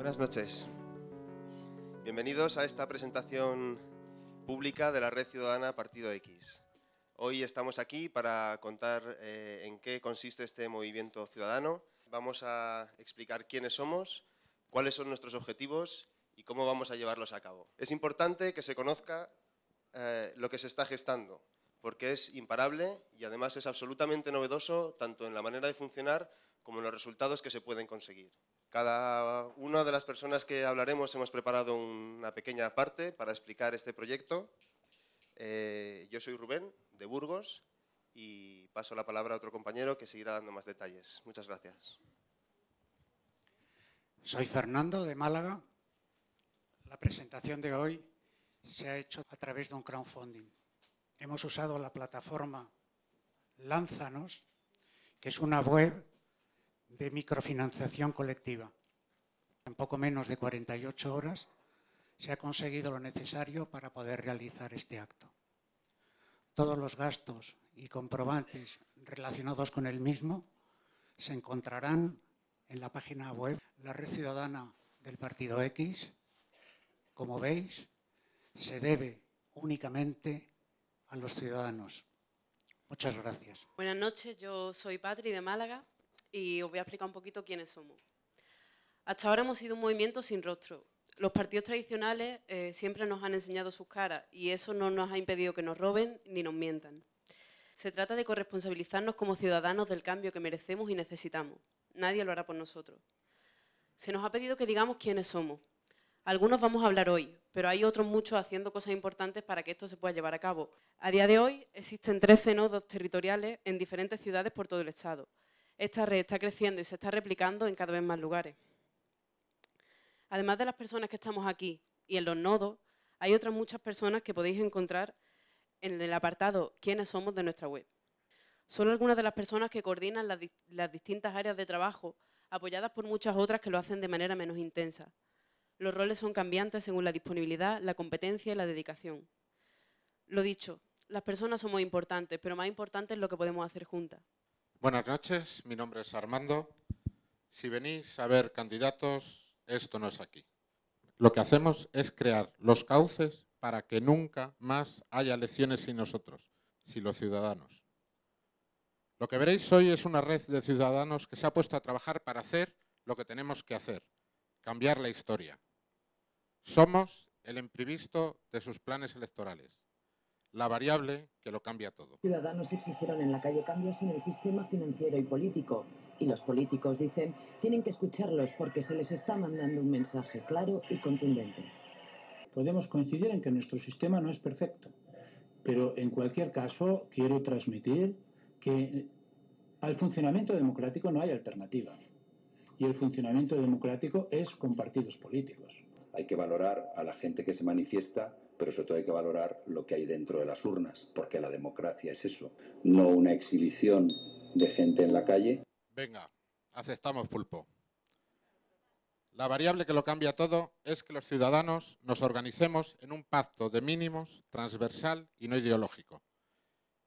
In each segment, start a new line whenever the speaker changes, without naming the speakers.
Buenas noches. Bienvenidos a esta presentación pública de la Red Ciudadana Partido X. Hoy estamos aquí para contar eh, en qué consiste este movimiento ciudadano. Vamos a explicar quiénes somos, cuáles son nuestros objetivos y cómo vamos a llevarlos a cabo. Es importante que se conozca eh, lo que se está gestando, porque es imparable y además es absolutamente novedoso tanto en la manera de funcionar como en los resultados que se pueden conseguir. Cada una de las personas que hablaremos hemos preparado una pequeña parte para explicar este proyecto. Eh, yo soy Rubén, de Burgos, y paso la palabra a otro compañero que seguirá dando más detalles. Muchas gracias.
Soy Fernando, de Málaga. La presentación de hoy se ha hecho a través de un crowdfunding. Hemos usado la plataforma Lánzanos, que es una web de microfinanciación colectiva. En poco menos de 48 horas se ha conseguido lo necesario para poder realizar este acto. Todos los gastos y comprobantes relacionados con el mismo se encontrarán en la página web La Red Ciudadana del Partido X. Como veis, se debe únicamente a los ciudadanos. Muchas gracias.
Buenas noches, yo soy Patri de Málaga y os voy a explicar un poquito quiénes somos. Hasta ahora hemos sido un movimiento sin rostro. Los partidos tradicionales eh, siempre nos han enseñado sus caras y eso no nos ha impedido que nos roben ni nos mientan. Se trata de corresponsabilizarnos como ciudadanos del cambio que merecemos y necesitamos. Nadie lo hará por nosotros. Se nos ha pedido que digamos quiénes somos. Algunos vamos a hablar hoy, pero hay otros muchos haciendo cosas importantes para que esto se pueda llevar a cabo. A día de hoy existen 13 nodos territoriales en diferentes ciudades por todo el Estado esta red está creciendo y se está replicando en cada vez más lugares. Además de las personas que estamos aquí y en los nodos, hay otras muchas personas que podéis encontrar en el apartado «Quiénes somos?» de nuestra web. Son algunas de las personas que coordinan las, las distintas áreas de trabajo, apoyadas por muchas otras que lo hacen de manera menos intensa. Los roles son cambiantes según la disponibilidad, la competencia y la dedicación. Lo dicho, las personas somos importantes, pero más importante es lo que podemos hacer juntas.
Buenas noches, mi nombre es Armando. Si venís a ver candidatos, esto no es aquí. Lo que hacemos es crear los cauces para que nunca más haya elecciones sin nosotros, sin los ciudadanos. Lo que veréis hoy es una red de ciudadanos que se ha puesto a trabajar para hacer lo que tenemos que hacer, cambiar la historia. Somos el imprevisto de sus planes electorales la variable que lo cambia todo.
Ciudadanos exigieron en la calle cambios en el sistema financiero y político. Y los políticos dicen, tienen que escucharlos porque se les está mandando un mensaje claro y contundente.
Podemos coincidir en que nuestro sistema no es perfecto, pero en cualquier caso quiero transmitir que al funcionamiento democrático no hay alternativa. Y el funcionamiento democrático es con partidos políticos.
Hay que valorar a la gente que se manifiesta pero sobre todo hay que valorar lo que hay dentro de las urnas, porque la democracia es eso, no una exhibición de gente en la calle.
Venga, aceptamos pulpo. La variable que lo cambia todo es que los ciudadanos nos organicemos en un pacto de mínimos, transversal y no ideológico,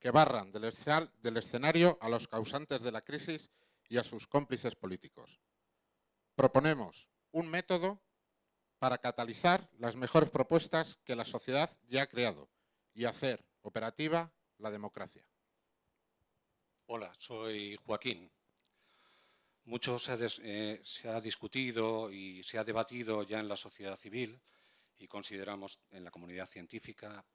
que barran del, escenario a los causantes de la crisis y a sus cómplices políticos. Proponemos un método para catalizar las mejores propuestas que la sociedad ya ha creado y hacer operativa la democracia.
Hola, soy Joaquín. Mucho se ha, eh, se ha, discutido y se ha debatido ya en la sociedad civil y consideramos en la comunidad científica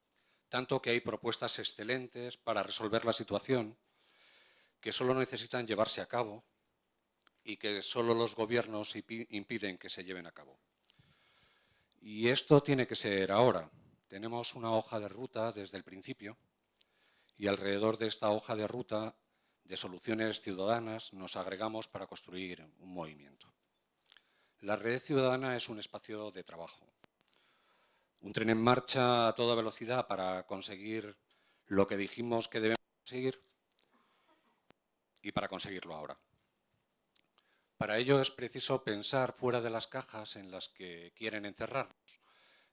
tanto que hay propuestas excelentes para resolver la situación que solo necesitan llevarse a cabo y que solo los gobiernos impiden que se lleven a cabo. Y esto tiene que ser ahora. Tenemos una hoja de ruta desde el principio y alrededor de esta hoja de ruta de soluciones ciudadanas nos agregamos para construir un movimiento. La red ciudadana es un espacio de trabajo. Un tren en marcha a toda velocidad para conseguir lo que dijimos que debemos conseguir y para conseguirlo ahora. Para ello es preciso pensar fuera de las cajas en las que quieren encerrarnos.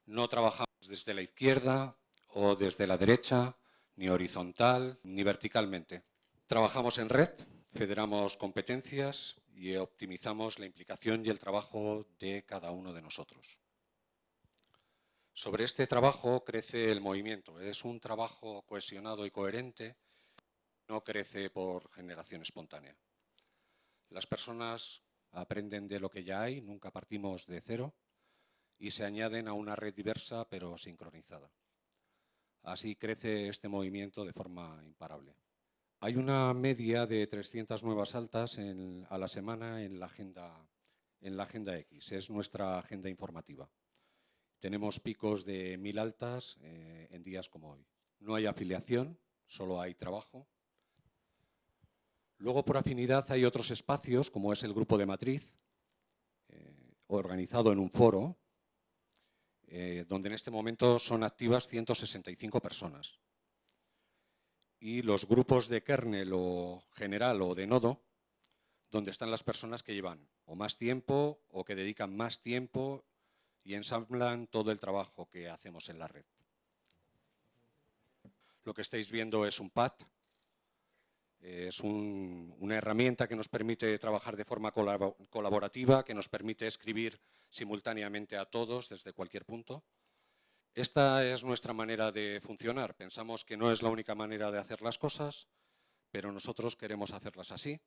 No trabajamos desde la izquierda o desde la derecha, ni horizontal, ni verticalmente. Trabajamos en red, federamos competencias y optimizamos la implicación y el trabajo de cada uno de nosotros. Sobre este trabajo crece el movimiento. Es un trabajo cohesionado y coherente, no crece por generación espontánea. Las personas aprenden de lo que ya hay, nunca partimos de cero, y se añaden a una red diversa pero sincronizada. Así crece este movimiento de forma imparable. Hay una media de 300 nuevas altas a la semana en la, agenda, X, es nuestra agenda informativa. Tenemos picos de mil altas eh, en días como hoy. No hay afiliación, solo hay trabajo. Luego, por afinidad, hay otros espacios, como es el grupo de matriz, eh, organizado en un foro, eh, donde en este momento son activas 165 personas. Y los grupos de kernel o general o de nodo, donde están las personas que llevan o más tiempo o que dedican más tiempo y ensamblan todo el trabajo que hacemos en la red. Lo que estáis viendo es un pad, es una herramienta que nos permite trabajar de forma colaborativa, que nos permite escribir simultáneamente a todos desde cualquier punto. Esta es nuestra manera de funcionar. Pensamos que no es la única manera de hacer las cosas, pero nosotros queremos hacerlas así.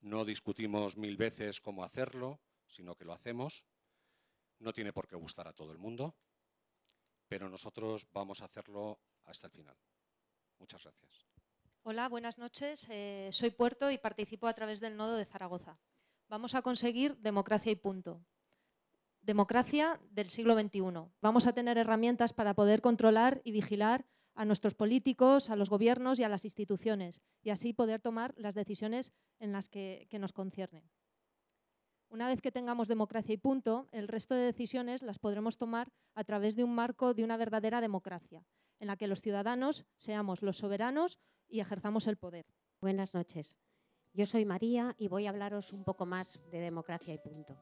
No discutimos mil veces cómo hacerlo, sino que lo hacemos. No tiene por qué gustar a todo el mundo, pero nosotros vamos a hacerlo hasta el final. Muchas gracias.
Hola, buenas noches. Eh, soy Puerto y participo a través del Nodo de Zaragoza. Vamos a conseguir democracia y punto democracia del siglo XXI. Vamos a tener herramientas para poder controlar y vigilar a nuestros políticos, a los gobiernos y a las instituciones, y así poder tomar las decisiones en las que, nos conciernen. Una vez que tengamos democracia y punto, el resto de decisiones las podremos tomar a través de un marco de una verdadera democracia, en la que los ciudadanos seamos los soberanos y ejerzamos el poder.
Buenas noches. Yo soy María y voy a hablaros un poco más de democracia y punto.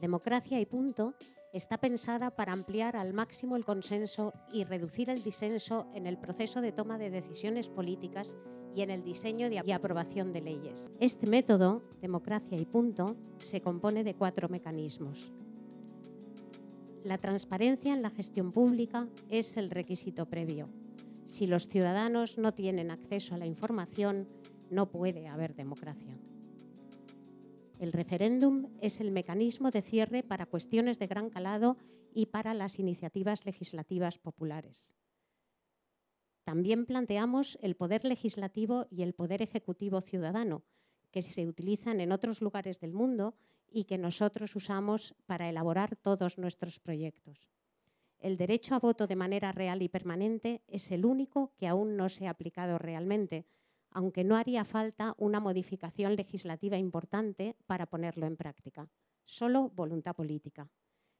Democracia y punto está pensada para ampliar al máximo el consenso y reducir el disenso en el proceso de toma de decisiones políticas y en el diseño y aprobación de leyes. Este método, democracia y punto, se compone de cuatro mecanismos. La transparencia en la gestión pública es el requisito previo. Si los ciudadanos no tienen acceso a la información, no puede haber democracia. El referéndum es el mecanismo de cierre para cuestiones de gran calado y para las iniciativas legislativas populares. También planteamos el poder legislativo y el poder ejecutivo ciudadano, que se utilizan en otros lugares del mundo y que nosotros usamos para elaborar todos nuestros proyectos. El derecho a voto de manera real y permanente es el único que aún no se ha aplicado realmente, aunque no haría falta una modificación legislativa importante para ponerlo en práctica. Solo voluntad política.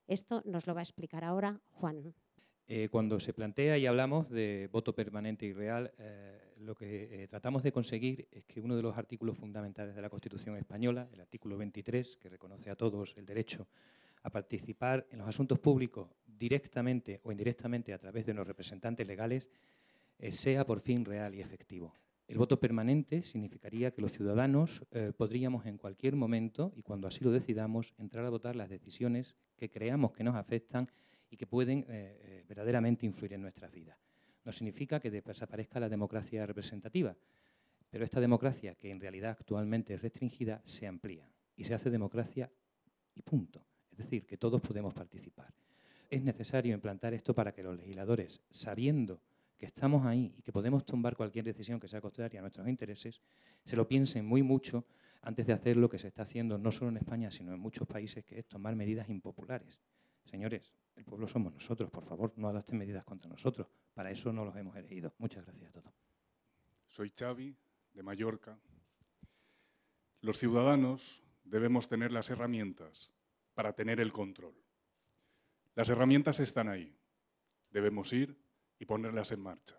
Esto nos lo va a explicar ahora Juan.
Eh, cuando se plantea y hablamos de voto permanente y real, eh, lo que eh, tratamos de conseguir es que uno de los artículos fundamentales de la Constitución española, el artículo 23, que reconoce a todos el derecho a participar en los asuntos públicos directamente o indirectamente a través de los representantes legales, sea por fin real y efectivo. El voto permanente significaría que los ciudadanos eh, podríamos en cualquier momento, y cuando así lo decidamos, entrar a votar las decisiones que creamos que nos afectan y que pueden eh, eh, verdaderamente influir en nuestras vidas. No significa que desaparezca la democracia representativa, pero esta democracia, que en realidad actualmente es restringida, se amplía y se hace democracia y punto. Es decir, que todos podemos participar. Es necesario implantar esto para que los legisladores, sabiendo que estamos ahí y que podemos tumbar cualquier decisión que sea contraria a nuestros intereses, se lo piensen muy mucho antes de hacer lo que se está haciendo no solo en España, sino en muchos países, que es tomar medidas impopulares. Señores, el pueblo somos nosotros, por favor, no adopten medidas contra nosotros. Para eso no los hemos elegido. Muchas gracias a todos.
Soy Xavi, de Mallorca. Los ciudadanos debemos tener las herramientas para tener el control. Las herramientas están ahí. Debemos ir y ponerlas en marcha.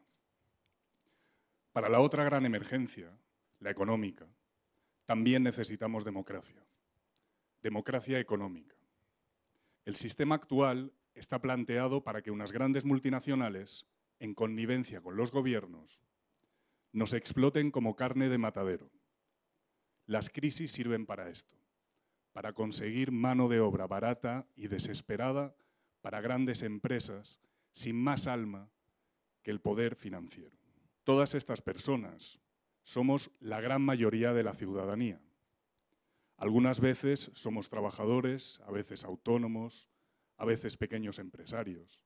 Para la otra gran emergencia, la económica, también necesitamos democracia. Democracia económica. El sistema actual está planteado para que unas grandes multinacionales, en connivencia con los gobiernos, nos exploten como carne de matadero. Las crisis sirven para esto, para conseguir mano de obra barata y desesperada para grandes empresas sin más alma que el poder financiero. Todas estas personas somos la gran mayoría de la ciudadanía. Algunas veces somos trabajadores, a veces autónomos, a veces pequeños empresarios,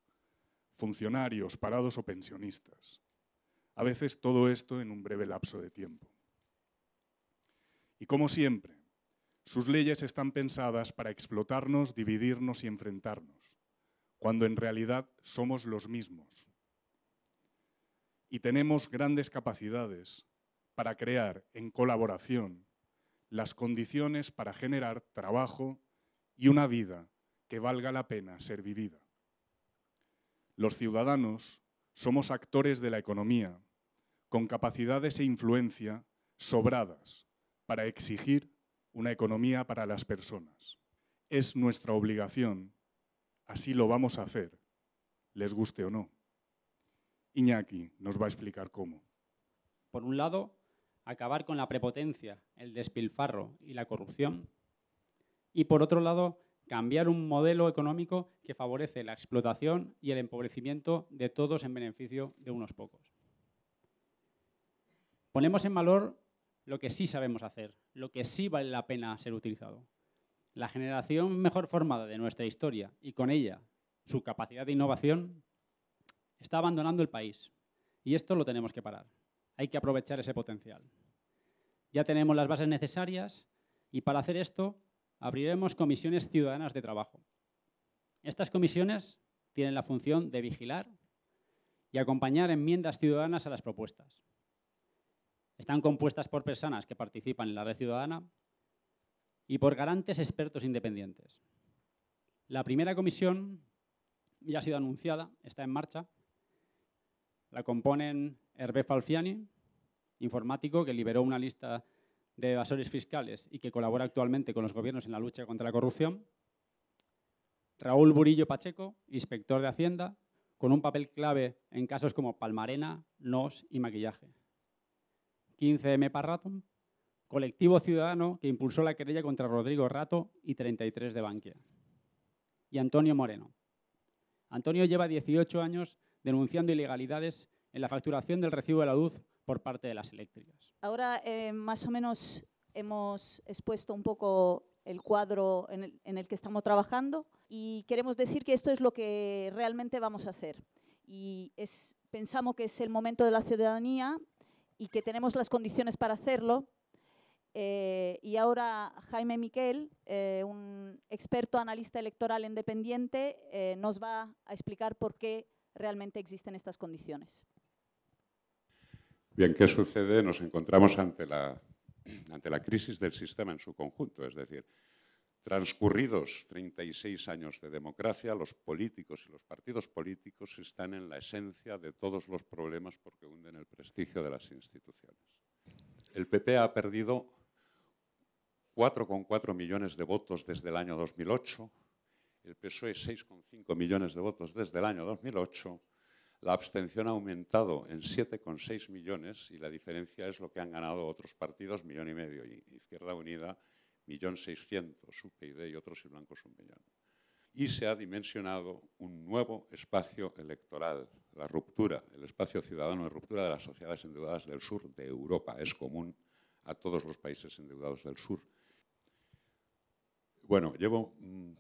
funcionarios, parados o pensionistas. A veces todo esto en un breve lapso de tiempo. Y como siempre, sus leyes están pensadas para explotarnos, dividirnos y enfrentarnos, cuando en realidad somos los mismos. Y tenemos grandes capacidades para crear en colaboración las condiciones para generar trabajo y una vida que valga la pena ser vivida. Los ciudadanos somos actores de la economía, con capacidades e influencia sobradas para exigir una economía para las personas. Es nuestra obligación, así lo vamos a hacer, les guste o no. Iñaki nos va a explicar cómo.
Por un lado, acabar con la prepotencia, el despilfarro y la corrupción. Y por otro lado, cambiar un modelo económico que favorece la explotación y el empobrecimiento de todos en beneficio de unos pocos. Ponemos en valor lo que sí sabemos hacer, lo que sí vale la pena ser utilizado. La generación mejor formada de nuestra historia y con ella su capacidad de innovación está abandonando el país y esto lo tenemos que parar. Hay que aprovechar ese potencial. Ya tenemos las bases necesarias y para hacer esto abriremos comisiones ciudadanas de trabajo. Estas comisiones tienen la función de vigilar y acompañar enmiendas ciudadanas a las propuestas. Están compuestas por personas que participan en la red ciudadana y por garantes expertos independientes. La primera comisión ya ha sido anunciada, está en marcha. La componen Hervé Falfiani, informático que liberó una lista de evasores fiscales y que colabora actualmente con los gobiernos en la lucha contra la corrupción. Raúl Burillo Pacheco, inspector de Hacienda, con un papel clave en casos como Palmarena, NOS y maquillaje. 15M Parrato, colectivo ciudadano que impulsó la querella contra Rodrigo Rato y 33 de Bankia. Y Antonio Moreno. Antonio lleva 18 años denunciando ilegalidades en la facturación del recibo de la luz por parte de las eléctricas.
Ahora eh, más o menos hemos expuesto un poco el cuadro en el, en el, que estamos trabajando y queremos decir que esto es lo que realmente vamos a hacer. Y es, pensamos que es el momento de la ciudadanía y que tenemos las condiciones para hacerlo. Eh, y ahora Jaime Miquel, eh, un experto analista electoral independiente, eh, nos va a explicar por qué realmente existen estas condiciones.
Bien, ¿qué sucede? Nos encontramos ante la, ante la crisis del sistema en su conjunto, es decir, transcurridos 36 años de democracia, los políticos y los partidos políticos están en la esencia de todos los problemas porque hunden el prestigio de las instituciones. El PP ha perdido 4,4 millones de votos desde el año 2008, el PSOE 6,5 millones de votos desde el año 2008, la abstención ha aumentado en 7,6 millones y la diferencia es lo que han ganado otros partidos, millón y medio, y Izquierda Unida, millón seiscientos, UPyD y otros y blancos un millón. Y se ha dimensionado un nuevo espacio electoral, la ruptura, el espacio ciudadano de ruptura de las sociedades endeudadas del sur de Europa. Es común a todos los países endeudados del sur. Bueno, llevo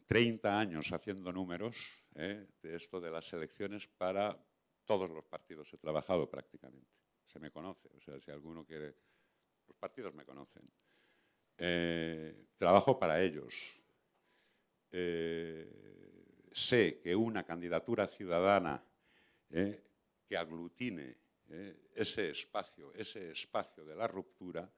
30 mm, años haciendo números ¿eh? de esto de las elecciones para todos los partidos he trabajado prácticamente. Se me conoce, o sea, si alguno quiere... Los partidos me conocen. Eh, trabajo para ellos. Eh, sé que una candidatura ciudadana eh, que aglutine ese espacio, ese espacio de la ruptura,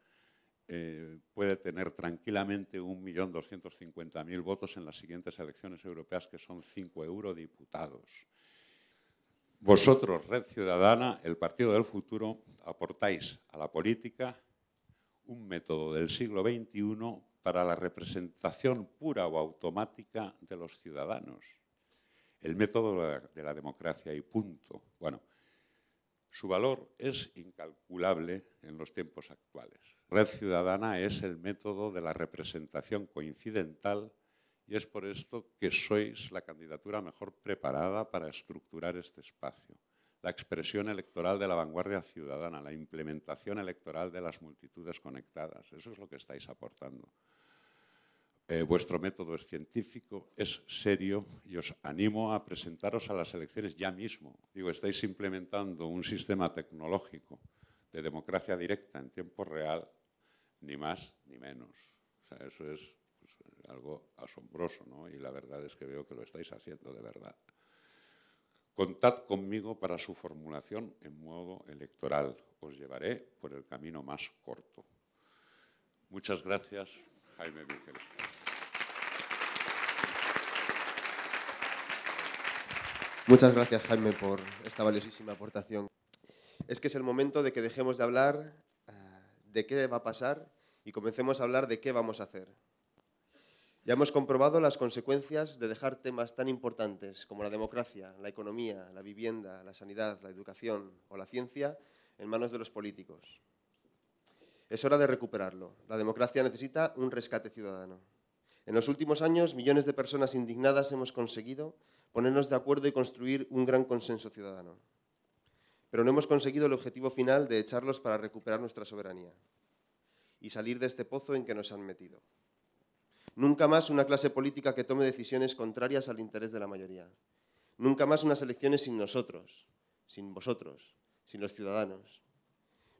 puede tener tranquilamente 1.250.000 votos en las siguientes elecciones europeas, que son cinco eurodiputados. Vosotros, Red Ciudadana, el Partido del Futuro, aportáis a la política un método del siglo XXI para la representación pura o automática de los ciudadanos. El método de la democracia y punto. Bueno, Su valor es incalculable en los tiempos actuales. Red Ciudadana es el método de la representación coincidental y es por esto que sois la candidatura mejor preparada para estructurar este espacio. La expresión electoral de la vanguardia ciudadana, la implementación electoral de las multitudes conectadas. Eso es lo que estáis aportando. Eh, vuestro método es científico, es serio y os animo a presentaros a las elecciones ya mismo. Digo, estáis implementando un sistema tecnológico de democracia directa en tiempo real, ni más ni menos. O eso es pues, algo asombroso, ¿no? Y la verdad es que veo que lo estáis haciendo de verdad. Contad conmigo para su formulación en modo electoral. Os llevaré por el camino más corto. Muchas gracias, Jaime Miguel.
Muchas gracias, Jaime, por esta valiosísima aportación. Es que es el momento de que dejemos de hablar eh, de qué va a pasar y comencemos a hablar de qué vamos a hacer. Ya hemos comprobado las consecuencias de dejar temas tan importantes como la democracia, la economía, la vivienda, la sanidad, la educación o la ciencia en manos de los políticos. Es hora de recuperarlo. La democracia necesita un rescate ciudadano. En los últimos años, millones de personas indignadas hemos conseguido ponernos de acuerdo y construir un gran consenso ciudadano. Pero no hemos conseguido el objetivo final de echarlos para recuperar nuestra soberanía y salir de este pozo en que nos han metido. Nunca más una clase política que tome decisiones contrarias al interés de la mayoría. Nunca más unas elecciones sin nosotros, sin vosotros, sin los ciudadanos.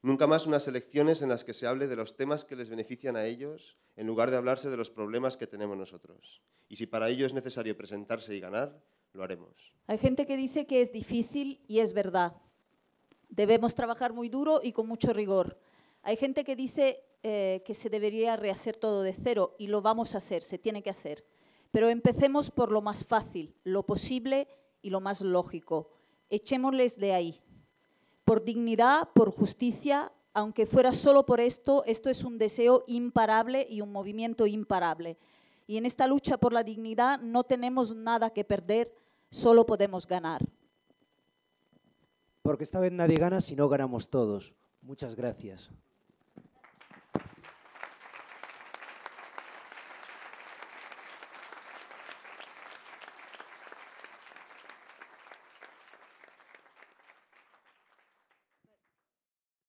Nunca más unas elecciones en las que se hable de los temas que les benefician a ellos en lugar de hablarse de los problemas que tenemos nosotros. Y si para ello es necesario presentarse y ganar, lo haremos.
Hay gente que dice que es difícil y es verdad. Debemos trabajar muy duro y con mucho rigor. Hay gente que dice eh, que se debería rehacer todo de cero y lo vamos a hacer, se tiene que hacer. Pero empecemos por lo más fácil, lo posible y lo más lógico. Echémosles de ahí. Por dignidad, por justicia, aunque fuera solo por esto, esto es un deseo imparable y un movimiento imparable. Y en esta lucha por la dignidad no tenemos nada que perder, solo podemos ganar.
Porque esta vez nadie gana si no ganamos todos. Muchas gracias.